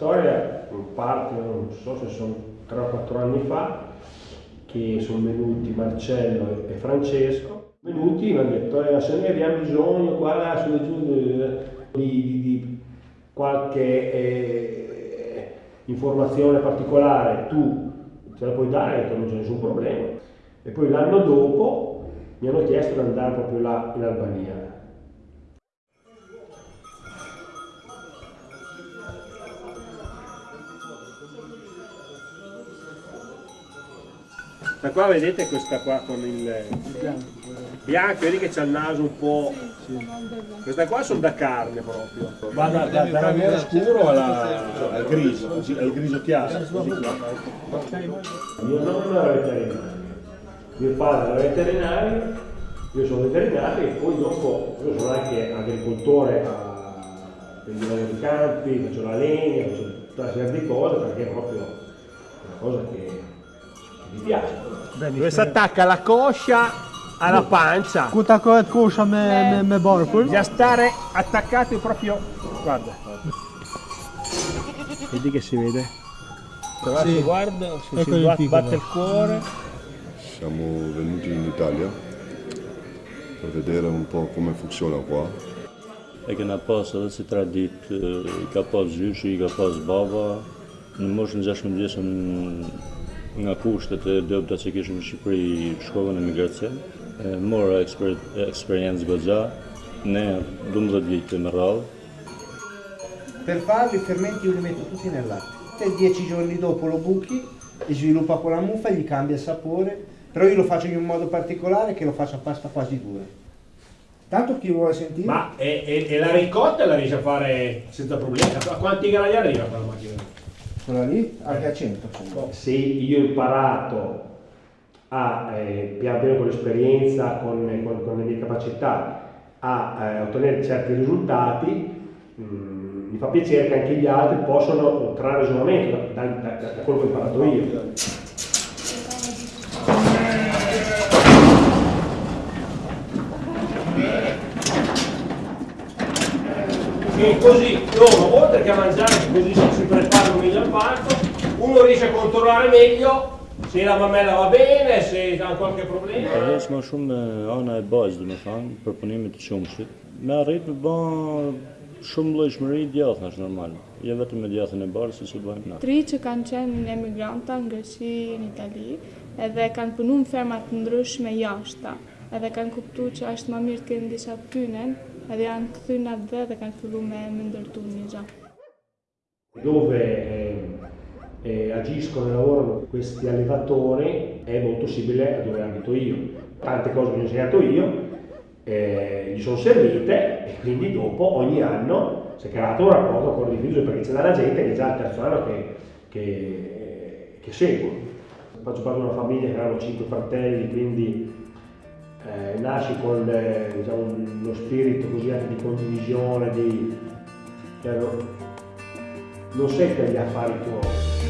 storia parte, non so se sono 3 o 4 anni fa, che sono venuti Marcello e Francesco, venuti mi hanno detto eh, se noi abbiamo bisogno qua su giù di, di, di qualche eh, informazione particolare tu ce la puoi dare, non c'è nessun problema. E poi l'anno dopo mi hanno chiesto di andare proprio là in Albania. Da qua vedete questa qua con il bianco, vedi che c'ha il naso un po'... Questa qua sono da carne proprio. Va da, da, da nero scuro alla, al grigio, al grigio chiaro. Mio nonno era veterinario, mio padre era veterinario, io sono veterinario e poi dopo io sono anche agricoltore a vendivano di campi, faccio la legna, faccio tutta una serie di cose perché è proprio una cosa che mi piace. Dove si attacca la coscia alla pancia. Quanta coscia me, me, me barco? Bisogna stare attaccati proprio. Guarda. Vedi che si vede? Però Sì. si guarda, se Ecco si il batte, batte il cuore. Siamo venuti in Italia per vedere un po' come funziona qua. E kena pas edhe si tradit, e, ka pas gjyshi, ka pas baba. Në moshën 16 vjeçën nga kushtet e dobta që kishim në Shqipëri shkova në emigracion. E, Mora eksper, eksperiencë goxha, ne 12 vite me radhë. Per farlo i fermenti io li metto tutti nel latte. Te 10 giorni dopo lo buchi e sviluppa quella muffa, gli cambia il sapore, però io lo faccio in un modo particolare che lo faccio a pasta quasi dura. Tanto chi vuole sentire? Ma e, e- e la ricotta la riesce a fare senza problemi? A quanti gradi arriva quella macchina? Quella lì anche a 100. Se io ho imparato a, eh, pian piano con l'esperienza, con, con- con le mie capacità, a eh, ottenere certi risultati, mm, mi fa piacere che anche gli altri possano trarre ragionamento da, da- da- da quello che ho imparato io. E così loro, oltre che a mangiare, così si si preparano meglio al parto, uno riesce a controllare meglio se la mamella va bene, se ha qualche problema. Ka heq më shumë me ana e bazë, dhe me thanë, për punimet të qumshit. Me arrit me ba shumë llojshmëri djathë, është normal. Jo vetëm me djathën e barë, si që bëjmë na. Tri që kanë qenë emigranta në Greqi, në Itali, edhe kanë punu në ferma të ndryshme jashta, edhe kanë kuptu që është më mirë të kenë disa pynen, këthy në dhe dhe kanë fillu me më ndërtu një gjë. dove eh, eh, agiscono e lavorano questi allevatori è molto simile a dove abito io. Tante cose che ho insegnato io eh, gli sono servite e quindi dopo ogni anno si è creato un rapporto ancora diffuso perché c'è della gente che è già il terzo anno che, che, che segue. Faccio parte di una famiglia che erano cinque fratelli, quindi eh, nasci con eh, diciamo, uno spirito così anche di condivisione, di, cioè, no- non sei per gli affari tuoi,